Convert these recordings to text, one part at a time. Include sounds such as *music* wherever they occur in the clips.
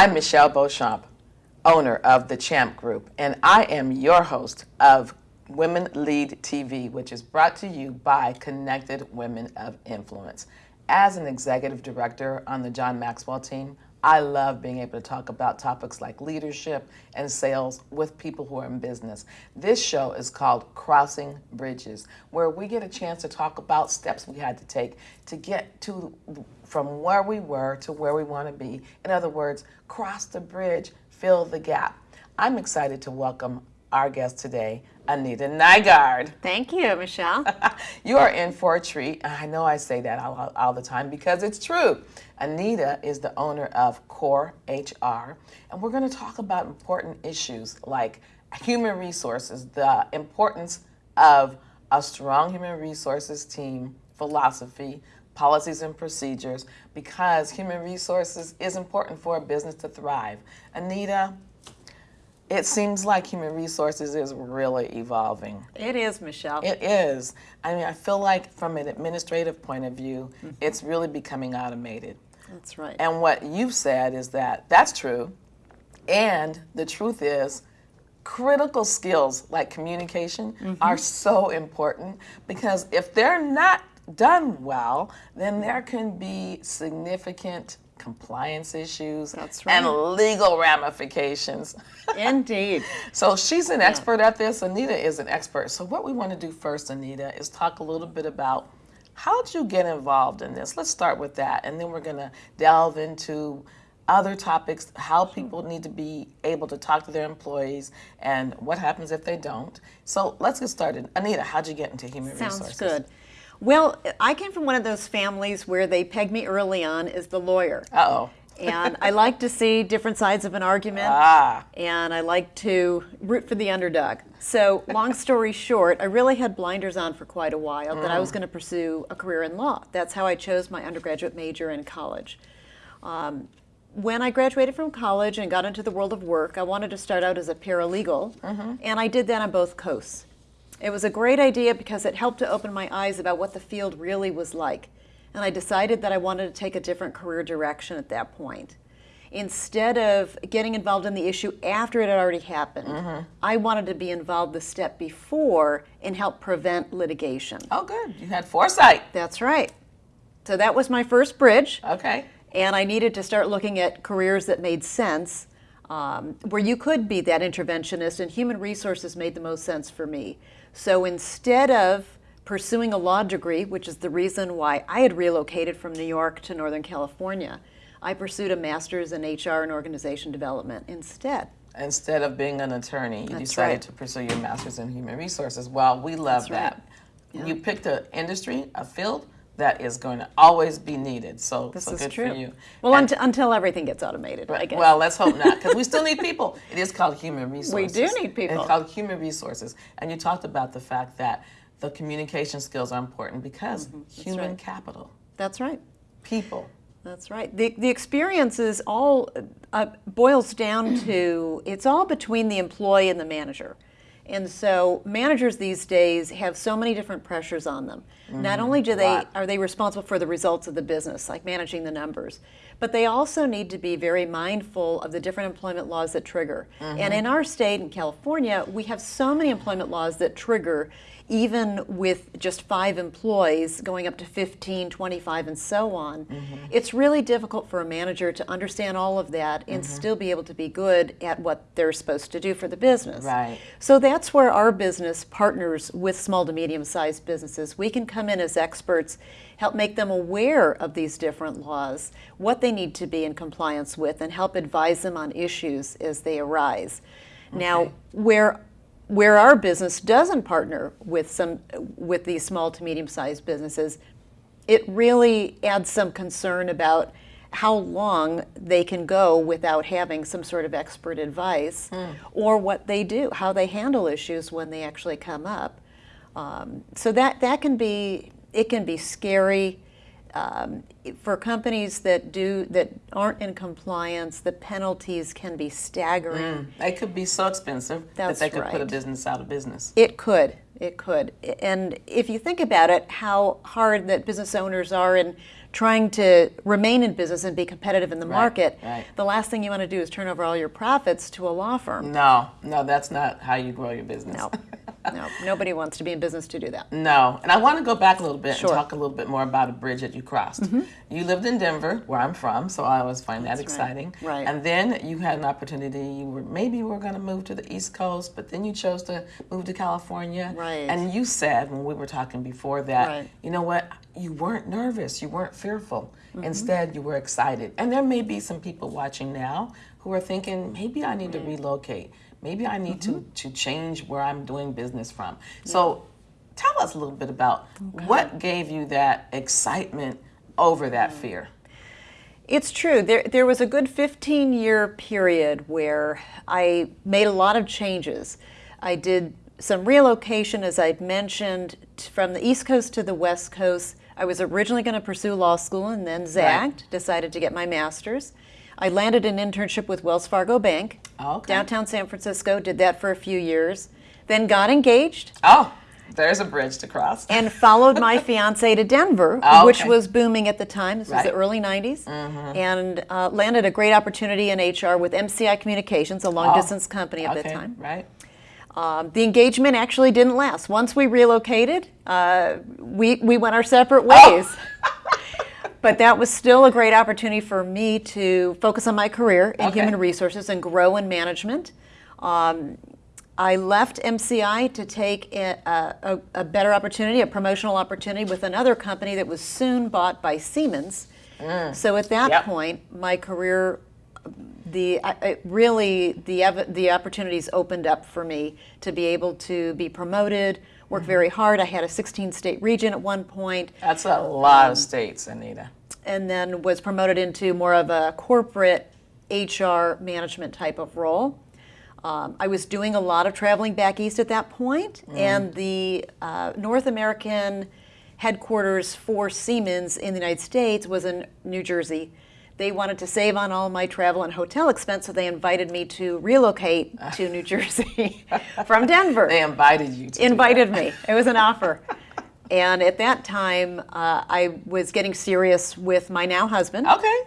I'm Michelle Beauchamp, owner of the Champ Group, and I am your host of Women Lead TV, which is brought to you by Connected Women of Influence. As an executive director on the John Maxwell team, I love being able to talk about topics like leadership and sales with people who are in business. This show is called Crossing Bridges, where we get a chance to talk about steps we had to take to get to from where we were to where we want to be. In other words, cross the bridge, fill the gap. I'm excited to welcome our guest today, Anita Nygaard. Thank you, Michelle. *laughs* you are in for a treat. I know I say that all, all, the time because it's true. Anita is the owner of Core HR, and we're going to talk about important issues like human resources, the importance of a strong human resources team, philosophy, policies and procedures, because human resources is important for a business to thrive. Anita, it seems like human resources is really evolving. It is, Michelle. It is. I mean, I feel like from an administrative point of view, mm -hmm. it's really becoming automated. That's right. And what you've said is that that's true. And the truth is, critical skills like communication mm -hmm. are so important because if they're not done well, then there can be significant compliance issues right. and legal ramifications. *laughs* Indeed. so she's an expert at this. Anita is an expert. So what we want to do first, Anita, is talk a little bit about how did you get involved in this? Let's start with that, and then we're going to delve into other topics, how people need to be able to talk to their employees, and what happens if they don't. So let's get started. Anita, how'd you get into human Sounds resources? Sounds good. Well, I came from one of those families where they pegged me early on as the lawyer. Uh-oh. and I like to see different sides of an argument. Ah. And I like to root for the underdog. So, long story short, I really had blinders on for quite a while mm. that I was mm. going to pursue a career in law. That's how I chose my undergraduate major in college. Um, when I graduated from college and got into the world of work, I wanted to start out as a paralegal, mm -hmm. and I did that on both coasts. It was a great idea because it helped to open my eyes about what the field really was like. And I decided that I wanted to take a different career direction at that point. Instead of getting involved in the issue after it had already happened, mm -hmm. I wanted to be involved the step before and help prevent litigation. Oh, good. You had foresight. That's right. So that was my first bridge. Okay. And I needed to start looking at careers that made sense, um, where you could be that interventionist, and human resources made the most sense for me. So instead of pursuing a law degree, which is the reason why I had relocated from New York to Northern California, I pursued a master's in HR and organization development instead. Instead of being an attorney, you That's decided right. to pursue your master's in human resources. Well, we love That's that. Right. Yeah. You picked an industry, a field that is going to always be needed. So, this so is good true. for you. Well, and, until everything gets automated, right, I guess. Well, let's hope not, because we still need people. *laughs* It is called human resources. We do need people. It's called human resources. And you talked about the fact that the communication skills are important because mm -hmm. human right. capital. That's right. People. That's right. The, the experience is all, uh, boils down *clears throat* to, it's all between the employee and the manager. And so managers these days have so many different pressures on them. Mm, Not only do they are they responsible for the results of the business, like managing the numbers, but they also need to be very mindful of the different employment laws that trigger. Mm -hmm. And in our state in California, we have so many employment laws that trigger even with just five employees going up to 15, 25, and so on, mm -hmm. it's really difficult for a manager to understand all of that and mm -hmm. still be able to be good at what they're supposed to do for the business. Right. So that's where our business partners with small to medium sized businesses. We can come in as experts, help make them aware of these different laws, what they need to be in compliance with, and help advise them on issues as they arise. Okay. Now, where where our business doesn't partner with some with these small to medium sized businesses, it really adds some concern about how long they can go without having some sort of expert advice mm. or what they do, how they handle issues when they actually come up. Um, so that, that can be, it can be scary um, for companies that do that aren't in compliance, the penalties can be staggering. Mm, they could be so expensive That's that they could right. put a business out of business. It could. it could. And if you think about it, how hard that business owners are in trying to remain in business and be competitive in the market, right. the last thing you want to do is turn over all your profits to a law firm. No, no, that's not how you grow your business. No, no, nobody wants to be in business to do that. *laughs* No, and I want to go back a little bit Sure. And talk a little bit more about a bridge that you crossed. Mm-hmm. You lived in Denver, where I'm from, so I always find that right. exciting. Right. And then you had an opportunity. You were maybe you were going to move to the East Coast, but then you chose to move to California. Right. And you said when we were talking before that, Right. you know what? You weren't nervous. You weren't fearful. Mm-hmm. Instead, you were excited. And there may be some people watching now who are thinking, maybe I need to relocate. Maybe I need Mm-hmm. to, to change where I'm doing business from. So tell us a little bit about what gave you that excitement over that fear. It's true. There, there was a good 15 year period where I made a lot of changes. I did some relocation, as I'd mentioned, from the East Coast to the West Coast. I was originally going to pursue law school and then zagged, decided to get my master's. I landed an internship with Wells Fargo Bank, Okay. downtown San Francisco, did that for a few years, then got engaged Oh, there's a bridge to cross. and followed my *laughs* fiance to Denver, Oh, which was booming at the time. This was the Right. Early 90s. And uh, landed a great opportunity in HR with MCI Communications, a long distance company at Oh, okay, the time. right? Um, the engagement actually didn't last. Once we relocated, uh, we, we went our separate ways. *laughs* but that was still a great opportunity for me to focus on my career in Okay. human resources and grow in management. Um, I left MCI to take a, a, a better opportunity, a promotional opportunity with another company that was soon bought by Siemens. So at that Yep. point, my career the I, really the ev- the opportunities opened up for me to be able to be promoted, work very hard. I had a 16 state region at one point, That's a lot of states, Anita. and then was promoted into more of a corporate HR management type of role. Um, I was doing a lot of traveling back east at that point, and the uh, North American headquarters for Siemens in the United States was in New Jersey. They wanted to save on all my travel and hotel expense, so they invited me to relocate to New Jersey *laughs* from Denver They invited you to. invited me. It was an offer. And at that time, uh, I was getting serious with my now husband, Okay.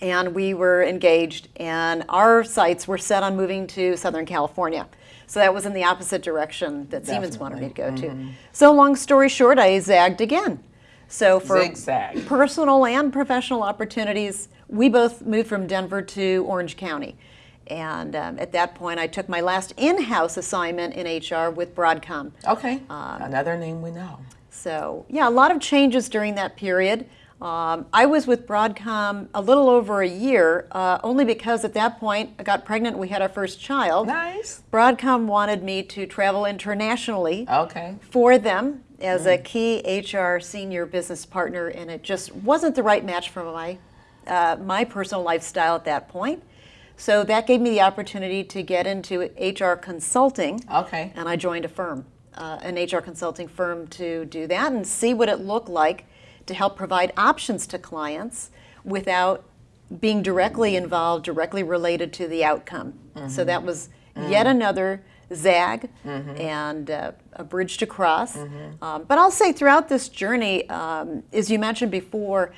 and we were engaged, and our sights were set on moving to Southern California. So that was in the opposite direction that Siemens wanted me to go to. So, long story short, I zagged again. So, for Zigzag. personal and professional opportunities, we both moved from Denver to Orange County. And um, at that point, I took my last in house assignment in HR with Broadcom. Okay. Um, Another name we know. So, yeah, a lot of changes during that period. Um, I was with Broadcom a little over a year, uh, only because at that point I got pregnant. We had our first child. Nice. Broadcom wanted me to travel internationally Okay. for them as a key HR senior business partner, and it just wasn't the right match for my uh, my personal lifestyle at that point. So that gave me the opportunity to get into HR consulting Okay. and I joined a firm, uh, an HR consulting firm, to do that and see what it looked like to help provide options to clients without being directly involved, directly related to the outcome. So that was yet another zag and uh, a bridge to cross. Um, but I'll say throughout this journey, um, as you mentioned before,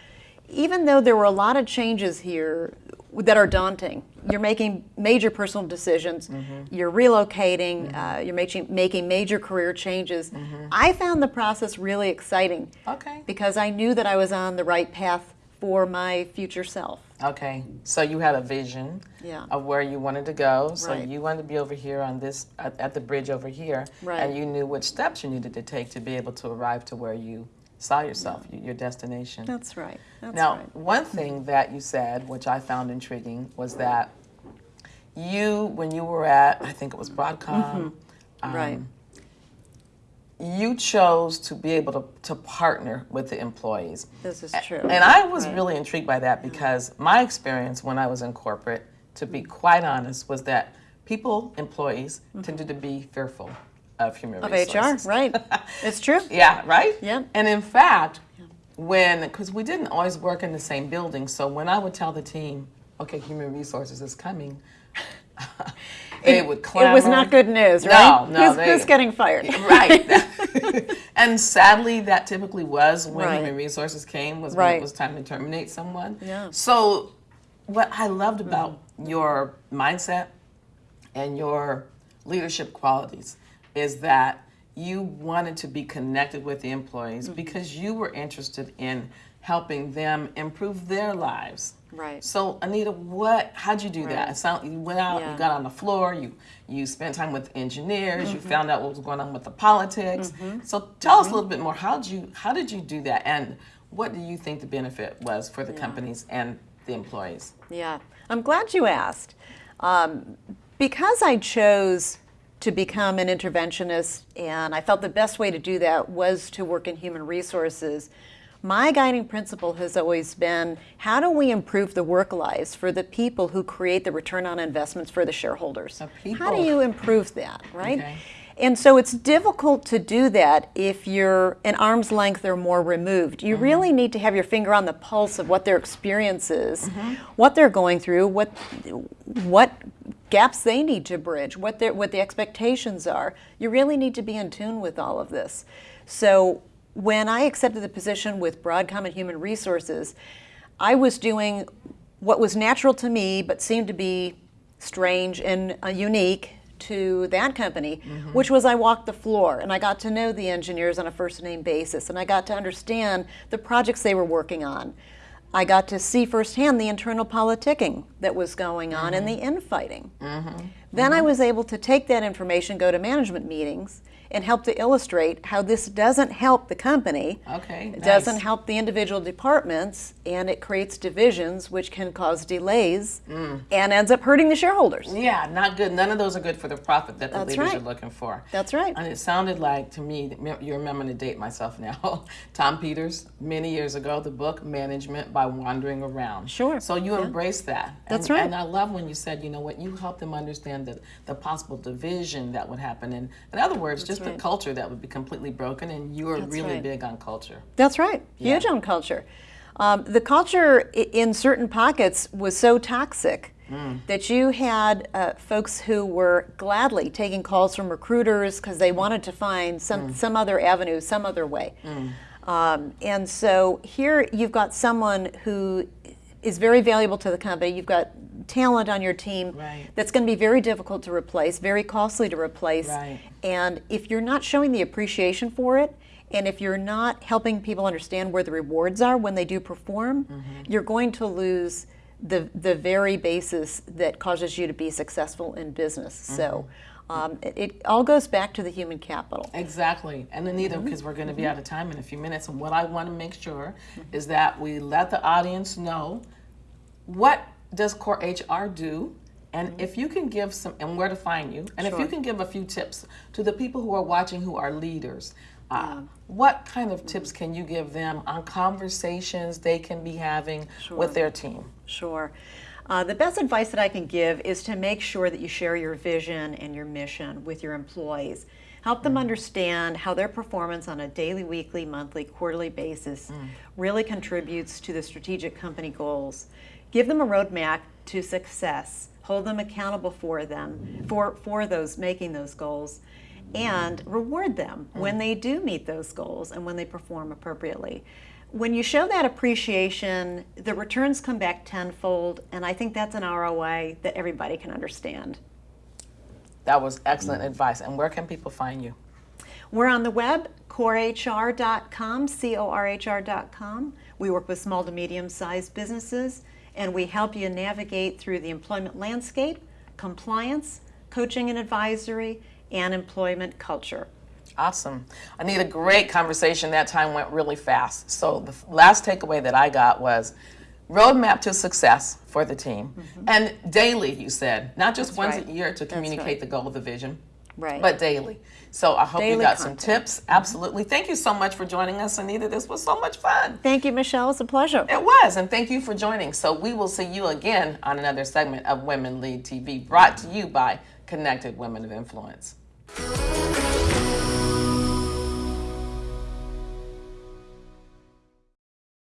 even though there were a lot of changes here that are daunting, you're making major personal decisions, you're relocating, uh, you're making, making major career changes. I found the process really exciting Okay. because I knew that I was on the right path for my future self. Okay. So you had a vision Yeah. of where you wanted to go. So Right. you wanted to be over here on this at, at the bridge over here, Right. and you knew which steps you needed to take to be able to arrive to where you saw yourself, y- your destination. That's right. That's now, right. one thing that you said, which I found intriguing, was that you, when you were at, I think it was Broadcom, Mm-hmm. right. um, you chose to be able to, to partner with the employees. This is true. And I was Right. really intrigued by that mm-hmm. because my experience when I was in corporate, to be mm-hmm. quite honest, was that people, employees, mm-hmm. tended to be fearful of human Of resources. HR, right. *laughs* It's true. Yeah, right? Yeah. And in fact, when, because we didn't always work in the same building, so when I would tell the team, okay, human resources is coming, *laughs* they would clamor. It was not good news, No, right? no, Who's, they- who's getting fired? *laughs* right. *laughs* *laughs* and sadly, that typically was when Right. human resources came was when Right. it was time to terminate someone. Yeah. So, what I loved about mm. your mindset and your leadership qualities is that you wanted to be connected with the employees mm-hmm. because you were interested in helping them improve their lives. Right. So Anita, what? How'd you do that? Right. It sound you went out, Yeah. you got on the floor, you you spent time with engineers, Mm-hmm. you found out what was going on with the politics. So tell us a little bit more. How did you how did you do that, and what do you think the benefit was for the companies and the employees? Yeah, I'm glad you asked. Um, because I chose to become an interventionist and I felt the best way to do that was to work in human resources, my guiding principle has always been how do we improve the work lives for the people who create the return on investments for the shareholders? The How do you improve that, right? Okay. And so it's difficult to do that if you're an arm's length or more removed. You mm-hmm. really need to have your finger on the pulse of what their experience is, mm-hmm. what they're going through, what what gaps they need to bridge, what their what the expectations are. You really need to be in tune with all of this. So when I accepted the position with Broadcom and Human Resources, I was doing what was natural to me but seemed to be strange and uh, unique to that company, mm-hmm. which was I walked the floor and I got to know the engineers on a first name basis and I got to understand the projects they were working on. I got to see firsthand the internal politicking that was going on and mm-hmm. the infighting. Mm-hmm. Then I was able to take that information, go to management meetings, and help to illustrate how this doesn't help the company. Okay, It doesn't help the individual departments, and it creates divisions, which can cause delays Mm. and ends up hurting the shareholders. Yeah, not good. None of those are good for the profit that the That's leaders right. are looking for. That's right. And it sounded like to me, you're remembering to date myself now. *laughs* Tom Peters, many years ago, the book Management by Wandering Around. Sure, So you embrace that. That's right. And I love when you said, you know what, you help them understand the, the possible division that would happen. And in other words, just the right. culture that would be completely broken. And you are That's really right. big on culture. That's right. Huge Yeah. on culture. Um, the culture in certain pockets was so toxic Mm. that you had uh, folks who were gladly taking calls from recruiters because they wanted to find some, Mm. some other avenue, some other way. Um, and so here you've got someone who is very valuable to the company. You've got talent on your team Right. that's going to be very difficult to replace, very costly to replace. Right. And if you're not showing the appreciation for it, and if you're not helping people understand where the rewards are when they do perform, Mm-hmm. you're going to lose the, the very basis that causes you to be successful in business. So Mm-hmm. um, it, it all goes back to the human capital. Exactly. And Anita, Mm-hmm. because we're going to be out of time in a few minutes, and what I want to make sure is that we let the audience know what does Core HR do, and if you can give some, and where to find you, and if you Mm-hmm. Can give a few tips to the people who are watching who are leaders. Uh, what kind of tips can you give them on conversations they can be having with their team? Sure. Uh, the best advice that I can give is to make sure that you share your vision and your mission with your employees. Help them understand how their performance on a daily, weekly, monthly, quarterly basis really contributes to the strategic company goals. Give them a roadmap to success. Hold them accountable for them, for, for those making those goals, and reward them mm. when they do meet those goals and when they perform appropriately when you show that appreciation, the returns come back tenfold, and I think that's an ROI that everybody can understand. That was excellent advice. And where can people find you? We're on the web, corehr.com, C O R H R.com. We work with small to medium sized businesses, and we help you navigate through the employment landscape, compliance, coaching and advisory, and employment culture. Awesome. Anita great conversation. That time went really fast. So the last takeaway that I got was roadmap to success for the team. Mm-hmm. And daily, you said, not just once right. a year to communicate right. the goal, of the vision, Right. but daily. So I hope you Daily got some tips. Mm-hmm. Absolutely. Thank you so much for joining us, Anita. This was so much fun. Thank you, Michelle. It's a pleasure. It was, and thank you for joining. So we will see you again on another segment of Women Lead TV, brought to you by Connected Women of Influence.